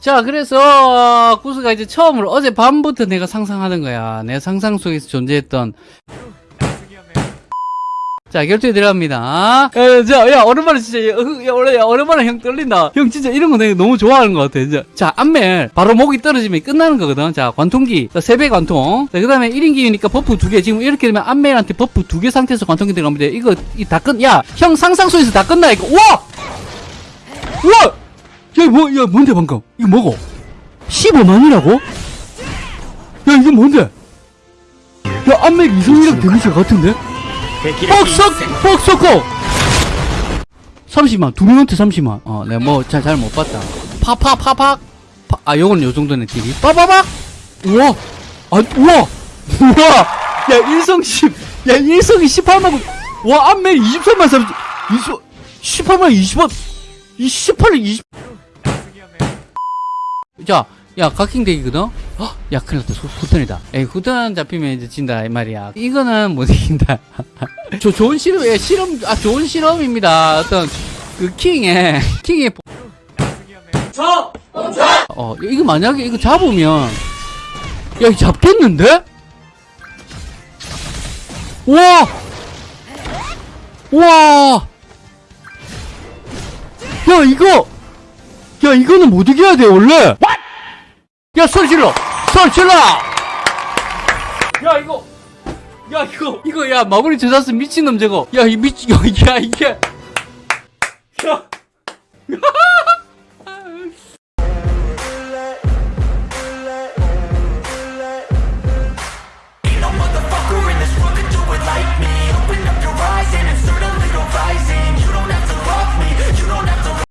자, 그래서 구스가 이제 처음으로 어제 밤부터 내가 상상하는 거야. 내 상상 속에서 존재했던 자, 결투에 들어갑니다. 야, 자, 야, 오랜만에 진짜, 야, 어, 야, 오래- 야, 오랜만에 형 떨린다. 형 진짜 이런 거 내가 너무 좋아하는 것 같아. 진짜. 자, 안멜. 바로 목이 떨어지면 끝나는 거거든. 자, 관통기. 자, 세배 관통. 자, 그 다음에 1인기니까 buff 두 개. 지금 이렇게 되면 안멜한테 buff 두 개 상태에서 관통기 들어갑니다. 이거, 이 다 끝, 야, 형 상상 속에서 다 끝나, 이거. 우와! 우와! 야, 뭐, 야, 뭔데, 방금? 이거 뭐고? 15만이라고? 야, 이게 뭔데? 야, 안멜 이성이랑 데미지가 같은데? 뻑석! 뻑석고! 30만, 두 명한테 30만. 어, 내가 뭐, 잘, 잘 못 봤다. 파파파팍! 파, 아, 요거는 요 정도네, 딜이. 빠바박! 우와! 아, 우와! 우와! 야, 일성 10, 야, 일성이 18만, 와, 안멜 23만 30, 20, 18만 20원, 이 18을 20, 자, 야, 각킹 덱이거든? 헉, 야, 큰일 났다. 후- 후턴이다. 에이, 후턴 잡히면 이제 진다, 이 말이야. 이거는 못 이긴다. 저 좋은 실험, 예, 실험, 아, 좋은 실험입니다. 어떤, 그, 킹의, 킹의. 보- 어, 이거 만약에 이거 잡으면, 야, 이거 잡겠는데? 와! 와! 야, 이거! 야, 이거는 못 이겨야 돼, 원래! 야, 소리 질러! 소리 질러! 야, 이거! 야, 이거, 이거, 야, 마무리 제자스 미친놈 저거! 야, 이 미친, 야, 야, 이게! 야!